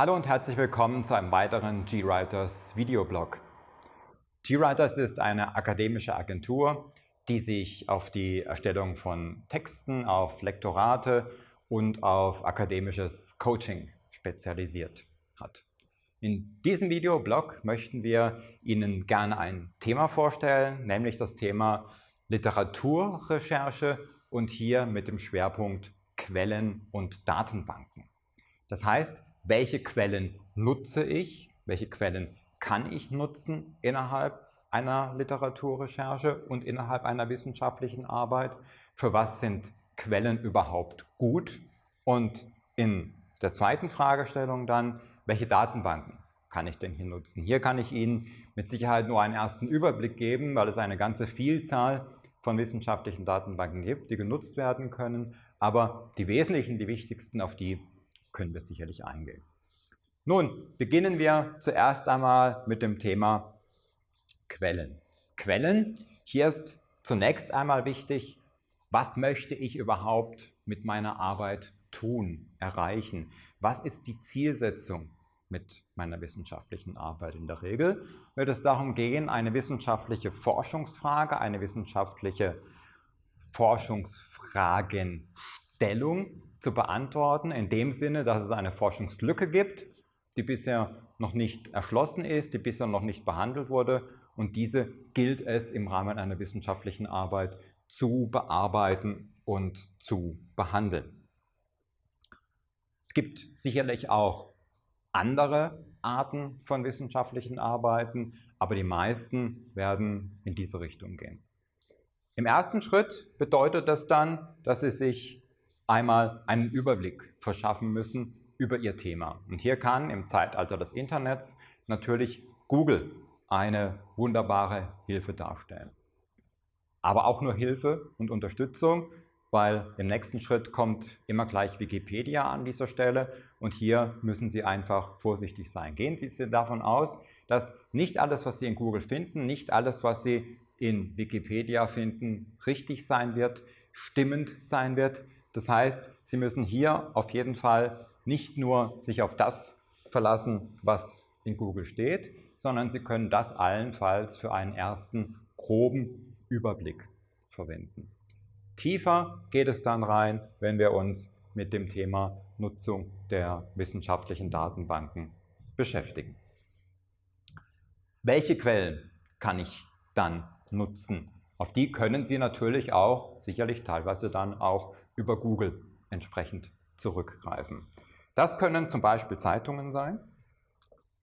Hallo und herzlich willkommen zu einem weiteren GWriters Videoblog. GWriters ist eine akademische Agentur, die sich auf die Erstellung von Texten, auf Lektorate und auf akademisches Coaching spezialisiert hat. In diesem Videoblog möchten wir Ihnen gerne ein Thema vorstellen, nämlich das Thema Literaturrecherche und hier mit dem Schwerpunkt Quellen und Datenbanken. Das heißt, welche Quellen nutze ich, welche Quellen kann ich nutzen innerhalb einer Literaturrecherche und innerhalb einer wissenschaftlichen Arbeit, für was sind Quellen überhaupt gut? Und in der zweiten Fragestellung dann, welche Datenbanken kann ich denn hier nutzen? Hier kann ich Ihnen mit Sicherheit nur einen ersten Überblick geben, weil es eine ganze Vielzahl von wissenschaftlichen Datenbanken gibt, die genutzt werden können, aber die wesentlichen, die wichtigsten, auf die können wir sicherlich eingehen. Nun beginnen wir zuerst einmal mit dem Thema Quellen. Quellen, hier ist zunächst einmal wichtig, was möchte ich überhaupt mit meiner Arbeit tun, erreichen? Was ist die Zielsetzung mit meiner wissenschaftlichen Arbeit? In der Regel wird es darum gehen, eine wissenschaftliche Forschungsfrage, eine wissenschaftliche Forschungsfragenstellung zu beantworten, in dem Sinne, dass es eine Forschungslücke gibt, die bisher noch nicht erschlossen ist, die bisher noch nicht behandelt wurde und diese gilt es im Rahmen einer wissenschaftlichen Arbeit zu bearbeiten und zu behandeln. Es gibt sicherlich auch andere Arten von wissenschaftlichen Arbeiten, aber die meisten werden in diese Richtung gehen. Im ersten Schritt bedeutet das dann, dass Sie sich einmal einen Überblick verschaffen müssen über Ihr Thema. Und hier kann im Zeitalter des Internets natürlich Google eine wunderbare Hilfe darstellen. Aber auch nur Hilfe und Unterstützung, weil im nächsten Schritt kommt immer gleich Wikipedia an dieser Stelle und hier müssen Sie einfach vorsichtig sein. Gehen Sie davon aus, dass nicht alles, was Sie in Google finden, nicht alles, was Sie in Wikipedia finden, richtig sein wird, stimmend sein wird. Das heißt, Sie müssen hier auf jeden Fall nicht nur sich auf das verlassen, was in Google steht, sondern Sie können das allenfalls für einen ersten groben Überblick verwenden. Tiefer geht es dann rein, wenn wir uns mit dem Thema Nutzung der wissenschaftlichen Datenbanken beschäftigen. Welche Quellen kann ich dann nutzen? Auf die können Sie natürlich auch sicherlich teilweise dann auch über Google entsprechend zurückgreifen. Das können zum Beispiel Zeitungen sein.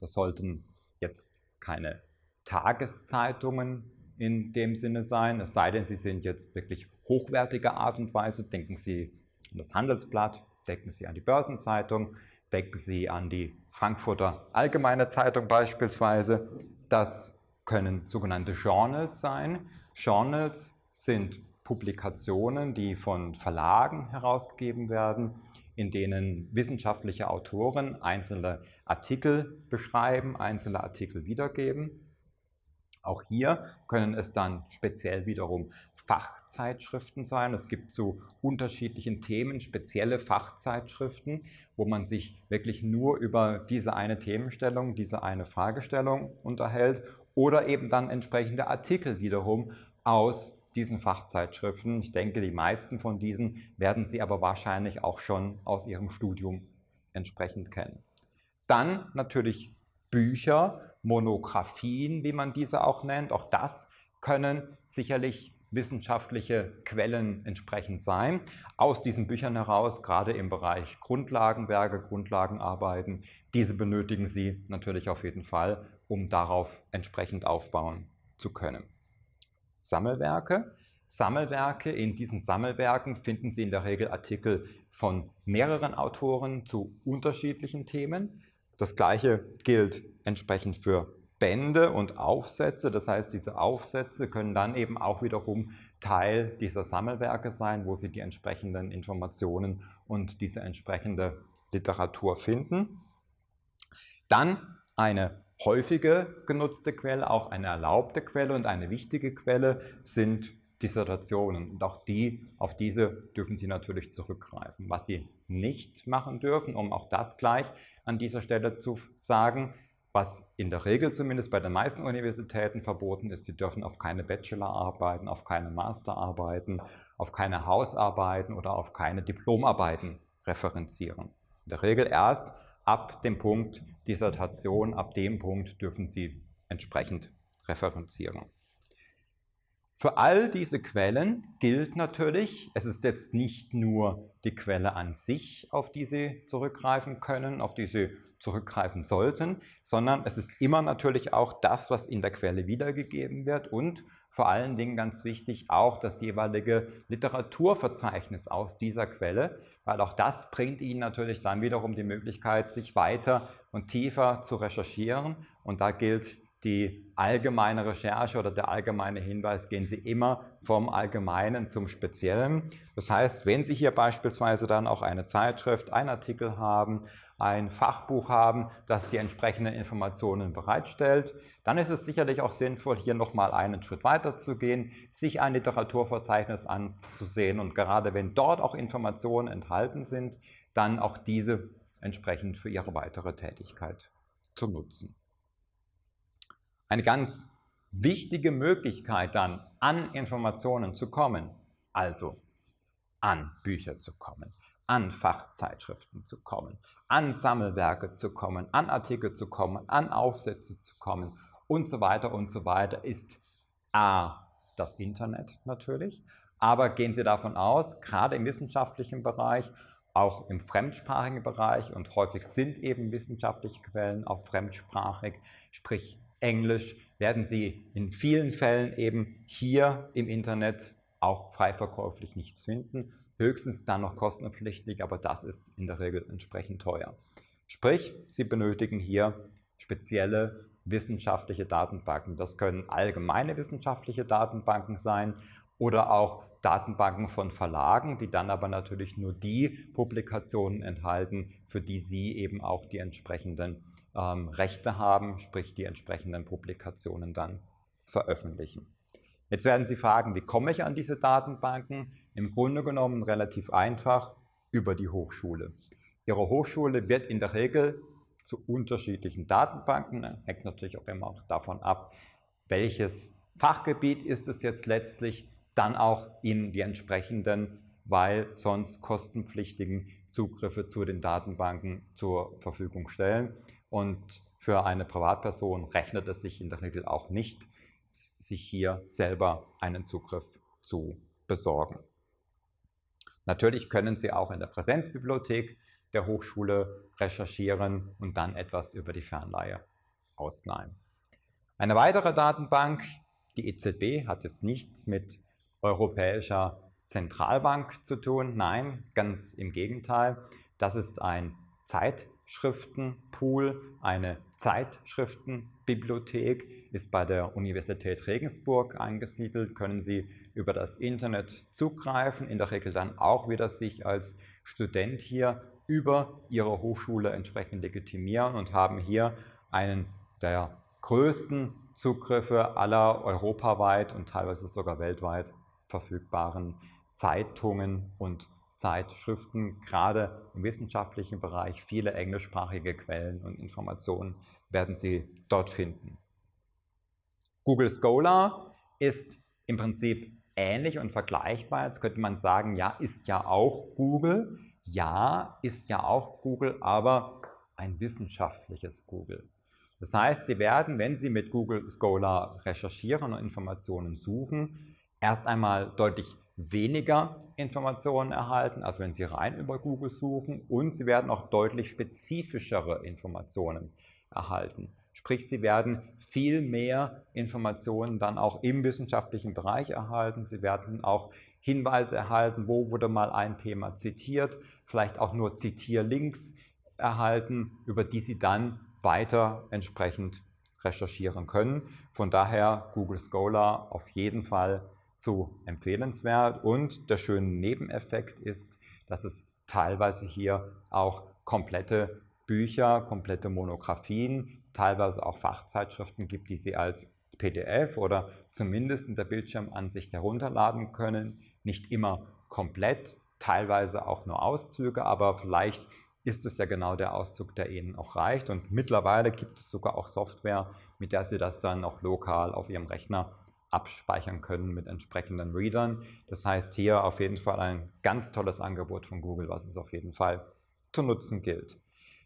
Das sollten jetzt keine Tageszeitungen in dem Sinne sein, es sei denn, Sie sind jetzt wirklich hochwertiger Art und Weise. Denken Sie an das Handelsblatt, denken Sie an die Börsenzeitung, denken Sie an die Frankfurter Allgemeine Zeitung beispielsweise. Das können sogenannte Journals sein. Journals sind Publikationen, die von Verlagen herausgegeben werden, in denen wissenschaftliche Autoren einzelne Artikel beschreiben, einzelne Artikel wiedergeben. Auch hier können es dann speziell wiederum Fachzeitschriften sein. Es gibt zu unterschiedlichen Themen spezielle Fachzeitschriften, wo man sich wirklich nur über diese eine Themenstellung, diese eine Fragestellung unterhält oder eben dann entsprechende Artikel wiederum aus diesen Fachzeitschriften. Ich denke, die meisten von diesen werden Sie aber wahrscheinlich auch schon aus Ihrem Studium entsprechend kennen. Dann natürlich Bücher, Monographien, wie man diese auch nennt. Auch das können sicherlich wissenschaftliche Quellen entsprechend sein. Aus diesen Büchern heraus, gerade im Bereich Grundlagenwerke, Grundlagenarbeiten, diese benötigen Sie natürlich auf jeden Fall, um darauf entsprechend aufbauen zu können. Sammelwerke. Sammelwerke, in diesen Sammelwerken finden Sie in der Regel Artikel von mehreren Autoren zu unterschiedlichen Themen. Das gleiche gilt entsprechend für Bände und Aufsätze. Das heißt, diese Aufsätze können dann eben auch wiederum Teil dieser Sammelwerke sein, wo Sie die entsprechenden Informationen und diese entsprechende Literatur finden. Dann eine häufige genutzte Quelle, auch eine erlaubte Quelle und eine wichtige Quelle sind Dissertationen. Und auch die, auf diese dürfen Sie natürlich zurückgreifen. Was Sie nicht machen dürfen, um auch das gleich an dieser Stelle zu sagen, was in der Regel zumindest bei den meisten Universitäten verboten ist, Sie dürfen auf keine Bachelorarbeiten, auf keine Masterarbeiten, auf keine Hausarbeiten oder auf keine Diplomarbeiten referenzieren. In der Regel erst ab dem Punkt Dissertation, ab dem Punkt dürfen Sie entsprechend referenzieren. Für all diese Quellen gilt natürlich, es ist jetzt nicht nur die Quelle an sich, auf die Sie zurückgreifen können, auf die Sie zurückgreifen sollten, sondern es ist immer natürlich auch das, was in der Quelle wiedergegeben wird und vor allen Dingen ganz wichtig auch das jeweilige Literaturverzeichnis aus dieser Quelle, weil auch das bringt Ihnen natürlich dann wiederum die Möglichkeit, sich weiter und tiefer zu recherchieren. Und da gilt die allgemeine Recherche oder der allgemeine Hinweis gehen Sie immer vom Allgemeinen zum Speziellen. Das heißt, wenn Sie hier beispielsweise dann auch eine Zeitschrift, einen Artikel haben, ein Fachbuch haben, das die entsprechenden Informationen bereitstellt, dann ist es sicherlich auch sinnvoll, hier nochmal einen Schritt weiter zu gehen, sich ein Literaturverzeichnis anzusehen und gerade wenn dort auch Informationen enthalten sind, dann auch diese entsprechend für Ihre weitere Tätigkeit zu nutzen. Eine ganz wichtige Möglichkeit dann an Informationen zu kommen, also an Bücher zu kommen, an Fachzeitschriften zu kommen, an Sammelwerke zu kommen, an Artikel zu kommen, an Aufsätze zu kommen und so weiter und so weiter, ist A, das Internet natürlich, aber gehen Sie davon aus, gerade im wissenschaftlichen Bereich, auch im fremdsprachigen Bereich und häufig sind eben wissenschaftliche Quellen auch fremdsprachig, sprich Englisch werden Sie in vielen Fällen eben hier im Internet auch frei verkäuflich nichts finden. Höchstens dann noch kostenpflichtig, aber das ist in der Regel entsprechend teuer. Sprich, Sie benötigen hier spezielle wissenschaftliche Datenbanken. Das können allgemeine wissenschaftliche Datenbanken sein oder auch Datenbanken von Verlagen, die dann aber natürlich nur die Publikationen enthalten, für die Sie eben auch die entsprechenden ähm, Rechte haben, sprich die entsprechenden Publikationen dann veröffentlichen. Jetzt werden Sie fragen, wie komme ich an diese Datenbanken? Im Grunde genommen relativ einfach über die Hochschule. Ihre Hochschule wird in der Regel zu unterschiedlichen Datenbanken, hängt natürlich auch immer davon ab, welches Fachgebiet ist es jetzt letztlich, dann auch Ihnen die entsprechenden, weil sonst kostenpflichtigen Zugriffe zu den Datenbanken zur Verfügung stellen. Und für eine Privatperson rechnet es sich in der Regel auch nicht, sich hier selber einen Zugriff zu besorgen. Natürlich können Sie auch in der Präsenzbibliothek der Hochschule recherchieren und dann etwas über die Fernleihe ausleihen. Eine weitere Datenbank, die EZB, hat jetzt nichts mit Europäischer Zentralbank zu tun. Nein, ganz im Gegenteil. Das ist ein Zeit Schriftenpool, eine Zeitschriftenbibliothek ist bei der Universität Regensburg angesiedelt, können Sie über das Internet zugreifen, in der Regel dann auch wieder sich als Student hier über Ihre Hochschule entsprechend legitimieren und haben hier einen der größten Zugriffe aller europaweit und teilweise sogar weltweit verfügbaren Zeitungen und Zeitschriften, gerade im wissenschaftlichen Bereich, viele englischsprachige Quellen und Informationen werden Sie dort finden. Google Scholar ist im Prinzip ähnlich und vergleichbar. Jetzt könnte man sagen, ja, ist ja auch Google. Ja, ist ja auch Google, aber ein wissenschaftliches Google. Das heißt, Sie werden, wenn Sie mit Google Scholar recherchieren und Informationen suchen, erst einmal deutlich weniger Informationen erhalten, als wenn Sie rein über Google suchen und Sie werden auch deutlich spezifischere Informationen erhalten. Sprich, Sie werden viel mehr Informationen dann auch im wissenschaftlichen Bereich erhalten. Sie werden auch Hinweise erhalten, wo wurde mal ein Thema zitiert, vielleicht auch nur Zitierlinks erhalten, über die Sie dann weiter entsprechend recherchieren können. Von daher Google Scholar auf jeden Fall zu empfehlenswert und der schöne Nebeneffekt ist, dass es teilweise hier auch komplette Bücher, komplette Monographien, teilweise auch Fachzeitschriften gibt, die Sie als PDF oder zumindest in der Bildschirmansicht herunterladen können. Nicht immer komplett, teilweise auch nur Auszüge, aber vielleicht ist es ja genau der Auszug, der Ihnen auch reicht. Und mittlerweile gibt es sogar auch Software, mit der Sie das dann auch lokal auf Ihrem Rechner abspeichern können mit entsprechenden Readern. Das heißt, hier auf jeden Fall ein ganz tolles Angebot von Google, was es auf jeden Fall zu nutzen gilt.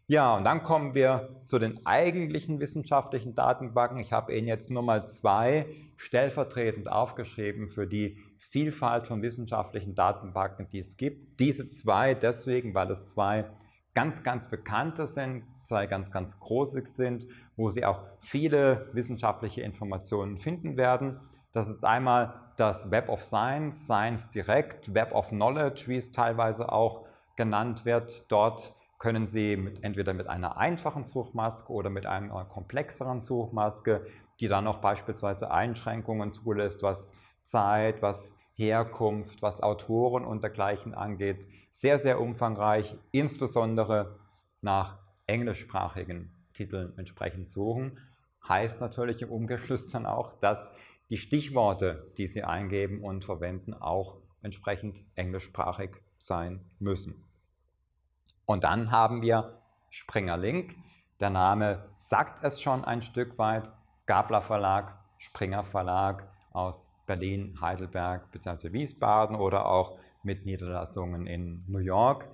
Ja, und dann kommen wir zu den eigentlichen wissenschaftlichen Datenbanken. Ich habe Ihnen jetzt nur mal zwei stellvertretend aufgeschrieben für die Vielfalt von wissenschaftlichen Datenbanken, die es gibt. Diese zwei deswegen, weil es zwei ganz, ganz bekannte sind, zwei ganz, ganz große sind, wo Sie auch viele wissenschaftliche Informationen finden werden. Das ist einmal das Web of Science, Science Direct, Web of Knowledge, wie es teilweise auch genannt wird. Dort können Sie mit, entweder mit einer einfachen Suchmaske oder mit einer komplexeren Suchmaske, die dann auch beispielsweise Einschränkungen zulässt, was Zeit, was Herkunft, was Autoren und dergleichen angeht, sehr, sehr umfangreich, insbesondere nach englischsprachigen Titeln entsprechend suchen. Heißt natürlich im Umgeschluss dann auch, dass die Stichworte, die Sie eingeben und verwenden, auch entsprechend englischsprachig sein müssen. Und dann haben wir Springer Link. Der Name sagt es schon ein Stück weit. Gabler Verlag, Springer Verlag aus Berlin, Heidelberg bzw. Wiesbaden oder auch mit Niederlassungen in New York.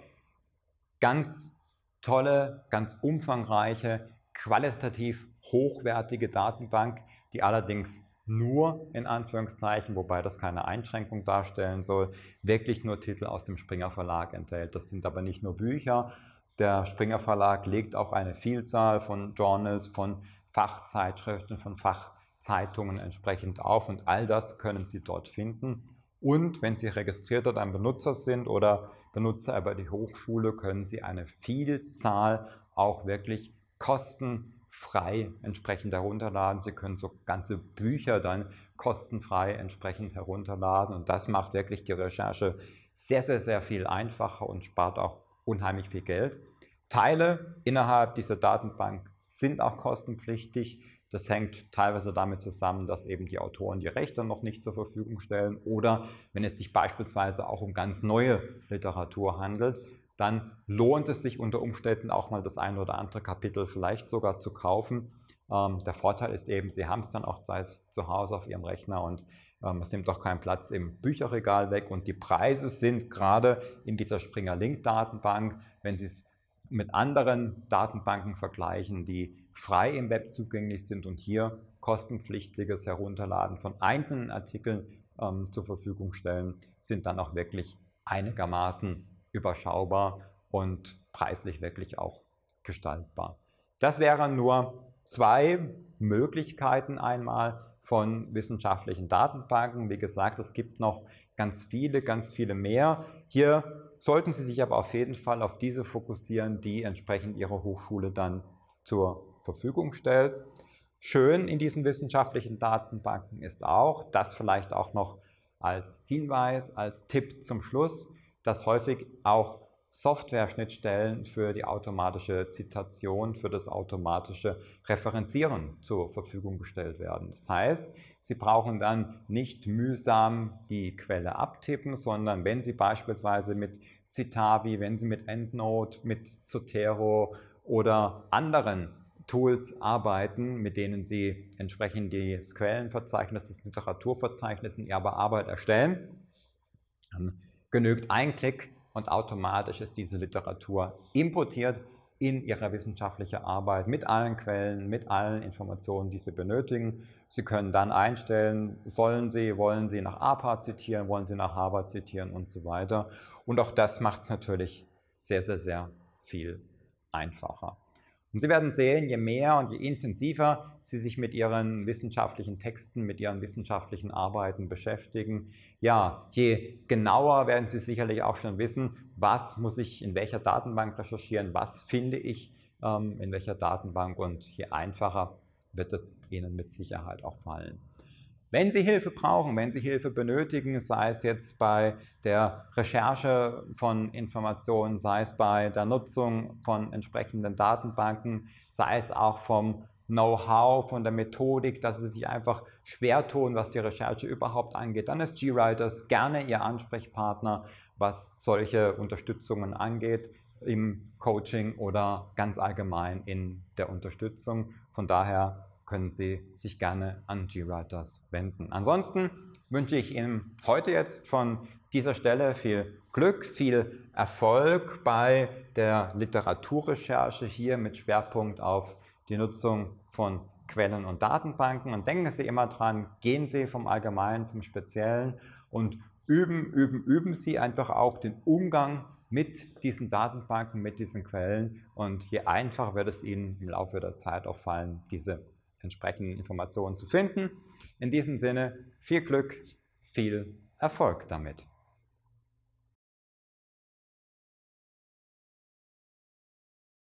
Ganz tolle, ganz umfangreiche, qualitativ hochwertige Datenbank, die allerdings nur in Anführungszeichen, wobei das keine Einschränkung darstellen soll, wirklich nur Titel aus dem Springer Verlag enthält. Das sind aber nicht nur Bücher. Der Springer Verlag legt auch eine Vielzahl von Journals, von Fachzeitschriften, von Fachzeitungen entsprechend auf und all das können Sie dort finden. Und wenn Sie registrierter dann Benutzer sind oder Benutzer über die Hochschule, können Sie eine Vielzahl auch wirklich kostenlos frei entsprechend herunterladen. Sie können so ganze Bücher dann kostenfrei entsprechend herunterladen und das macht wirklich die Recherche sehr, sehr, sehr viel einfacher und spart auch unheimlich viel Geld. Teile innerhalb dieser Datenbank sind auch kostenpflichtig. Das hängt teilweise damit zusammen, dass eben die Autoren die Rechte noch nicht zur Verfügung stellen oder wenn es sich beispielsweise auch um ganz neue Literatur handelt, dann lohnt es sich unter Umständen auch mal das ein oder andere Kapitel vielleicht sogar zu kaufen. Ähm, der Vorteil ist eben, Sie haben es dann auch zu Hause auf Ihrem Rechner und ähm, es nimmt auch keinen Platz im Bücherregal weg und die Preise sind gerade in dieser Springer Link Datenbank, wenn Sie es mit anderen Datenbanken vergleichen, die frei im Web zugänglich sind und hier kostenpflichtiges Herunterladen von einzelnen Artikeln ähm, zur Verfügung stellen, sind dann auch wirklich einigermaßen überschaubar und preislich wirklich auch gestaltbar. Das wären nur zwei Möglichkeiten einmal von wissenschaftlichen Datenbanken. Wie gesagt, es gibt noch ganz viele, ganz viele mehr. Hier sollten Sie sich aber auf jeden Fall auf diese fokussieren, die entsprechend Ihre Hochschule dann zur Verfügung stellt. Schön in diesen wissenschaftlichen Datenbanken ist auch, das vielleicht auch noch als Hinweis, als Tipp zum Schluss, dass häufig auch Software-Schnittstellen für die automatische Zitation, für das automatische Referenzieren zur Verfügung gestellt werden. Das heißt, Sie brauchen dann nicht mühsam die Quelle abtippen, sondern wenn Sie beispielsweise mit Citavi, wenn Sie mit EndNote, mit Zotero oder anderen Tools arbeiten, mit denen Sie entsprechend das Quellenverzeichnis, das Literaturverzeichnis in Ihrer Arbeit erstellen, dann genügt ein Klick und automatisch ist diese Literatur importiert in Ihre wissenschaftliche Arbeit mit allen Quellen, mit allen Informationen, die Sie benötigen. Sie können dann einstellen, sollen Sie, wollen Sie nach APA zitieren, wollen Sie nach Harvard zitieren und so weiter. Und auch das macht es natürlich sehr, sehr, sehr viel einfacher. Und Sie werden sehen, je mehr und je intensiver Sie sich mit Ihren wissenschaftlichen Texten, mit Ihren wissenschaftlichen Arbeiten beschäftigen, ja, je genauer werden Sie sicherlich auch schon wissen, was muss ich in welcher Datenbank recherchieren, was finde ich ähm, in welcher Datenbank und je einfacher wird es Ihnen mit Sicherheit auch fallen. Wenn Sie Hilfe brauchen, wenn Sie Hilfe benötigen, sei es jetzt bei der Recherche von Informationen, sei es bei der Nutzung von entsprechenden Datenbanken, sei es auch vom Know-how, von der Methodik, dass sie sich einfach schwer tun, was die Recherche überhaupt angeht, dann ist GWriters gerne Ihr Ansprechpartner, was solche Unterstützungen angeht im Coaching oder ganz allgemein in der Unterstützung. Von daher können Sie sich gerne an GWriters wenden. Ansonsten wünsche ich Ihnen heute jetzt von dieser Stelle viel Glück, viel Erfolg bei der Literaturrecherche hier mit Schwerpunkt auf die Nutzung von Quellen und Datenbanken. Und denken Sie immer dran, gehen Sie vom Allgemeinen zum Speziellen und üben, üben, üben Sie einfach auch den Umgang mit diesen Datenbanken, mit diesen Quellen. Und je einfacher wird es Ihnen im Laufe der Zeit auch fallen, diese entsprechenden Informationen zu finden. In diesem Sinne viel Glück, viel Erfolg damit.